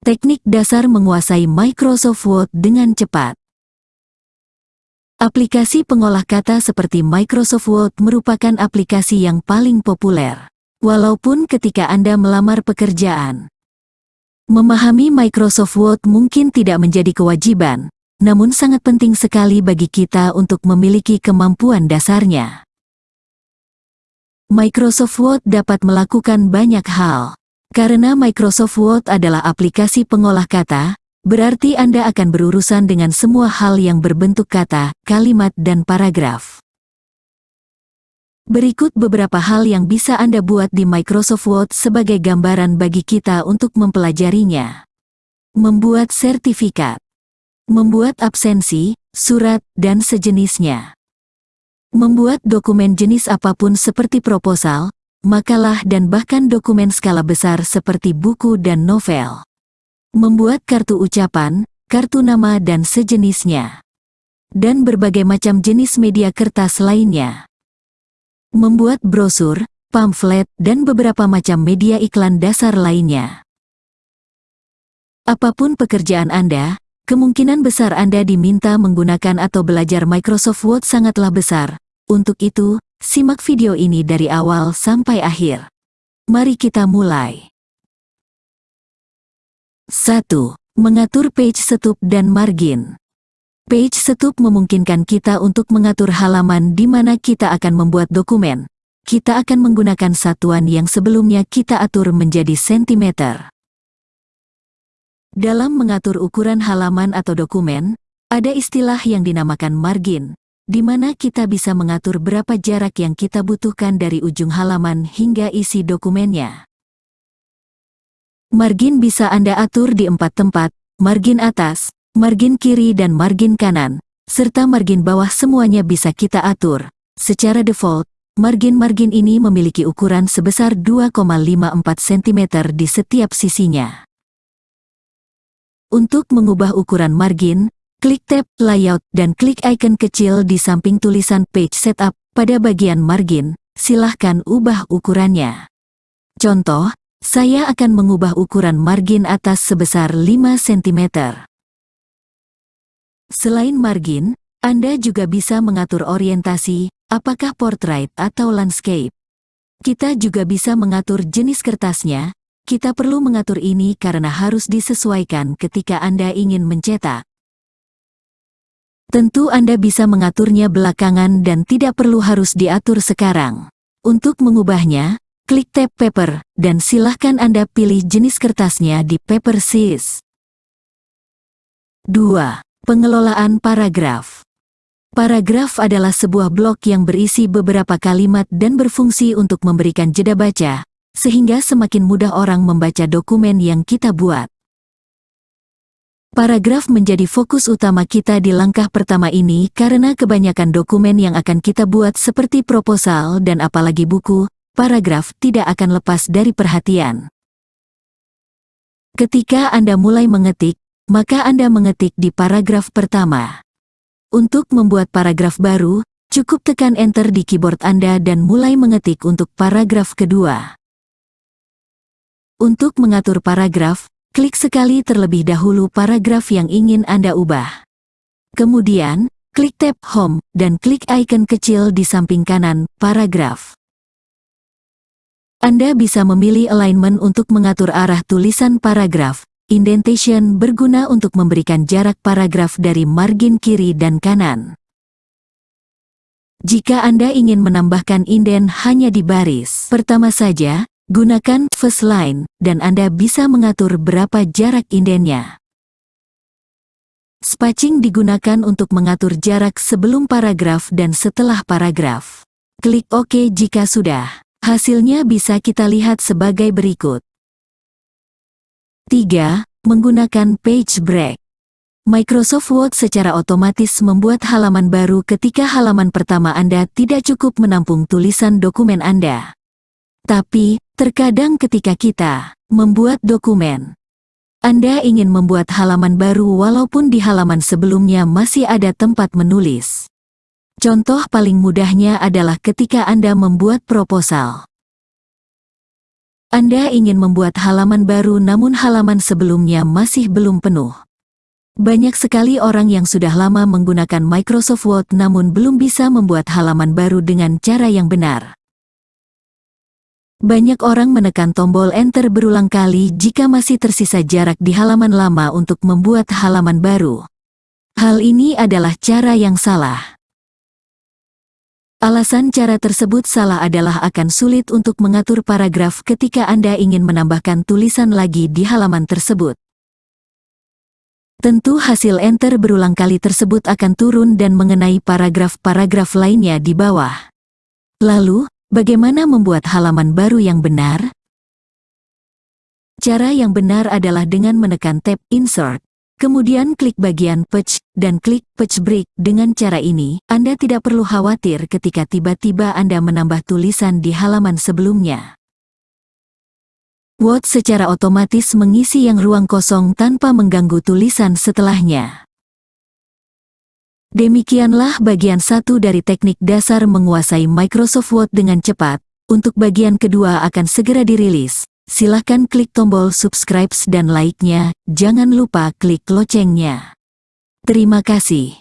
Teknik dasar menguasai Microsoft Word dengan cepat. Aplikasi pengolah kata seperti Microsoft Word merupakan aplikasi yang paling populer. Walaupun ketika Anda melamar pekerjaan, memahami Microsoft Word mungkin tidak menjadi kewajiban, namun sangat penting sekali bagi kita untuk memiliki kemampuan dasarnya. Microsoft Word dapat melakukan banyak hal. Karena Microsoft Word adalah aplikasi pengolah kata, berarti Anda akan berurusan dengan semua hal yang berbentuk kata, kalimat dan paragraf. Berikut beberapa hal yang bisa Anda buat di Microsoft Word sebagai gambaran bagi kita untuk mempelajarinya. Membuat sertifikat. Membuat absensi, surat, dan sejenisnya. Membuat dokumen jenis apa pun seperti proposal, makalah dan bahkan dokumen skala besar seperti buku dan novel. Membuat kartu ucapan, kartu nama dan sejenisnya. Dan berbagai macam jenis media kertas lainnya. Membuat brosur, pamflet, dan beberapa macam media iklan dasar lainnya. Apa pun pekerjaan Anda, kemungkinan besar Anda diminta menggunakan atau belajar Microsoft Word sangatlah besar. Untuk itu, Simak video ini dari awal sampai akhir. Mari kita mulai. 1. Mengatur page setup dan margin. Page setup memungkinkan kita untuk mengatur halaman di mana kita akan membuat dokumen. Kita akan menggunakan satuan yang sebelumnya kita atur menjadi sentimeter. Dalam mengatur ukuran halaman atau dokumen, ada istilah yang dinamakan margin, di mana kita bisa mengatur berapa jarak yang kita butuhkan dari ujung halaman hingga isi dokumennya. Margin bisa Anda atur di empat tempat, margin atas, margin kiri dan margin kanan, serta margin bawah semuanya bisa kita atur. Secara default, margin-margin ini memiliki ukuran sebesar 2,54 cm di setiap sisinya. Untuk mengubah ukuran margin, Klik tab Layout dan klik icon kecil di samping tulisan Page Setup pada bagian margin. Silahkan ubah ukurannya. Contoh, saya akan mengubah ukuran margin atas sebesar 5 cm. Selain margin, Anda juga bisa mengatur orientasi, apakah portrait atau landscape. Kita juga bisa mengatur jenis kertasnya, kita perlu mengatur ini karena harus disesuaikan ketika Anda ingin mencetak. Tentu Anda bisa mengaturnya belakangan dan tidak perlu harus diatur sekarang. Untuk mengubahnya, klik tab Paper, dan silahkan Anda pilih jenis kertasnya di Paper Size. 2. Pengelolaan paragraf Paragraf adalah sebuah blok yang berisi beberapa kalimat dan berfungsi untuk memberikan jeda baca, sehingga semakin mudah orang membaca dokumen yang kita buat. Paragraf menjadi fokus utama kita di langkah pertama ini karena kebanyakan dokumen yang akan kita buat seperti proposal dan apalagi buku, paragraf tidak akan lepas dari perhatian. Ketika Anda mulai mengetik, maka Anda mengetik di paragraf pertama. Untuk membuat paragraf baru, cukup tekan Enter di keyboard Anda dan mulai mengetik untuk paragraf kedua. Untuk mengatur paragraf, Klik sekali terlebih dahulu paragraf yang ingin Anda ubah. Kemudian, klik tab Home, dan klik icon kecil di samping kanan, paragraf. Anda bisa memilih alignment untuk mengatur arah tulisan paragraf. Indentation berguna untuk memberikan jarak paragraf dari margin kiri dan kanan. Jika Anda ingin menambahkan inden hanya di baris pertama saja, Gunakan first line, dan Anda bisa mengatur berapa jarak indennya. Spacing digunakan untuk mengatur jarak sebelum paragraf dan setelah paragraf. Klik OK jika sudah. Hasilnya bisa kita lihat sebagai berikut. 3. Menggunakan page break. Microsoft Word secara otomatis membuat halaman baru ketika halaman pertama Anda tidak cukup menampung tulisan dokumen Anda. Tapi, terkadang ketika kita membuat dokumen, Anda ingin membuat halaman baru walaupun di halaman sebelumnya masih ada tempat menulis. Contoh paling mudahnya adalah ketika Anda membuat proposal. Anda ingin membuat halaman baru namun halaman sebelumnya masih belum penuh. Banyak sekali orang yang sudah lama menggunakan Microsoft Word namun belum bisa membuat halaman baru dengan cara yang benar. Banyak orang menekan tombol Enter berulang kali jika masih tersisa jarak di halaman lama untuk membuat halaman baru. Hal ini adalah cara yang salah. Alasan cara tersebut salah adalah akan sulit untuk mengatur paragraf ketika Anda ingin menambahkan tulisan lagi di halaman tersebut. Tentu hasil enter berulang kali tersebut akan turun dan mengenai paragraf-paragraf lainnya di bawah. Lalu, Bagaimana membuat halaman baru yang benar? Cara yang benar adalah dengan menekan tab Insert, kemudian klik bagian Page, dan klik Page Break. Dengan cara ini, Anda tidak perlu khawatir ketika tiba-tiba Anda menambah tulisan di halaman sebelumnya. Word secara otomatis mengisi yang ruang kosong tanpa mengganggu tulisan setelahnya. Demikianlah bagian satu dari teknik dasar menguasai Microsoft Word dengan cepat. Untuk bagian kedua akan segera dirilis. Silahkan klik tombol subscribe dan like-nya, jangan lupa klik loncengnya. Terima kasih.